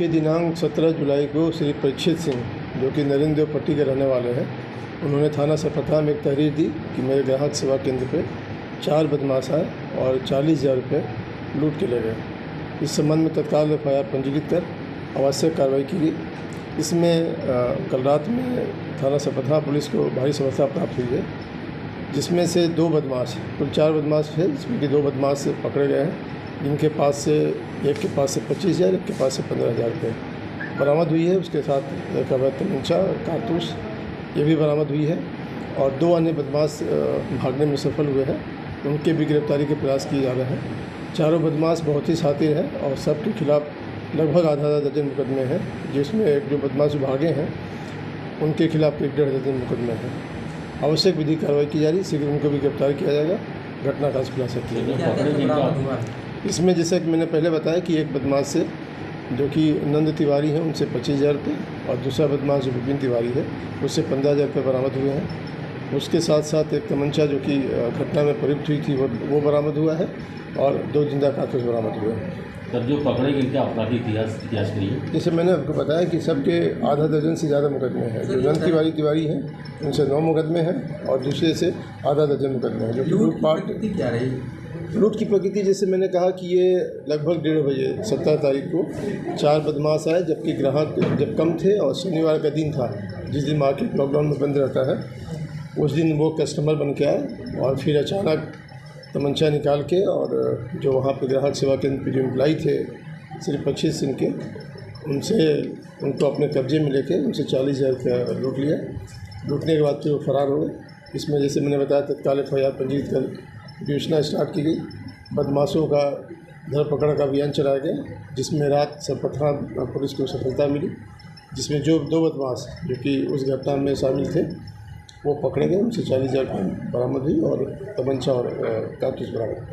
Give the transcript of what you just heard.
देखिए दिनांक 17 जुलाई को श्री परीक्षित सिंह, जो कि नरेंद्र पट्टी के रहने वाले हैं, उन्होंने थाना सपथा में एक तहरीर दी कि मेरे ग्राहक सेवा केंद्र पे चार बदमाश आए और चालीस हज़ार रुपये लूट के ले गए। इस संबंध में तत्काल एफ़ आई पंजीकृत कर आवश्यक कार्रवाई की गई। इसमें कल रात में थाना सपथा पुलिस को भारी सफलता प्राप्त हुई है। जिसमें से दो बदमाश, कुल चार बदमाश थे जिसमें कि दो बदमाश पकड़े गए हैं, जिनके पास से, एक के पास से पच्चीस हज़ार, एक के पास से पंद्रह हज़ार रुपये। बरामद हुई है, उसके साथ एक अवैध तमंचा, कारतूस, ये भी बरामद हुई है। और दो अन्य बदमाश भागने में सफल हुए हैं। उनके भी गिरफ्तारी के प्रयास किए जा रहे हैं। चारों बदमाश बहुत ही शातिर हैं और सबके खिलाफ लगभग आधा आधा दर्जन मुकदमे हैं, जिसमें जो बदमाश भागे हैं, उनके खिलाफ एक डेढ़ दर्जन मुकदमे हैं। आवश्यक विधि कार्रवाई की जा रही है। शीघ्र उनको भी गिरफ़्तार किया जाएगा। घटना का खुलासा किया जाएगा इसमें जैसा कि मैंने पहले बताया कि एक बदमाश से जो कि नंद तिवारी है उनसे पच्चीस हज़ार रुपये और दूसरा बदमाश जो विपिन तिवारी है उससे पंद्रह हज़ार रुपये बरामद हुए हैं। उसके साथ साथ एक तमंचा जो कि घटना में प्रयुक्त हुई थी वो वो बरामद हुआ है और दो ज़िंदा कारतूस बरामद हुए हैं। सर जो पकड़े गए इनका आपराधिक इतिहास इतिहास करिए जैसे मैंने आपको बताया कि सबके आधा दर्जन से ज़्यादा मुकदमे हैं। जो नंद तिवारी तिवारी हैं उनसे नौ मुकदमे हैं और दूसरे से आधा दर्जन मुकदमे हैं जो कि लूट की पाट क्या रही? लूट की प्रकृति जैसे मैंने कहा कि ये लगभग डेढ़ बजे सत्रह तारीख को चार बदमाश आए जबकि ग्राहक जब कम थे और शनिवार का दिन था जिस दिन मार्केट लॉकडाउन में बंद रहता है उस दिन वो कस्टमर बन के आए और फिर अचानक तमंचा निकाल के और जो वहाँ पे ग्राहक सेवा केंद्र पे जो एम्प्लाई थे, सिर्फ़ पच्चीस सिंह के, उनसे, उनको अपने कब्जे में लेके उनसे चालीस हज़ार रुपया लूट लिया। लूटने के बाद फिर वो फरार हो गए। इसमें जैसे मैंने बताया, तत्काल एफ़ आई आर पंजीकृत कर योजना स्टार्ट की गई। बदमाशों का धरपकड़ का अभियान चलाया गया, जिसमें रात सरपथा पुलिस को सफलता मिली, जिसमें जो दो बदमाश, जो कि उस घटना में शामिल थे वो पकड़े गए उनसे चालीस हज़ार बरामद हुई और तमंचा और कारतूस बरामद।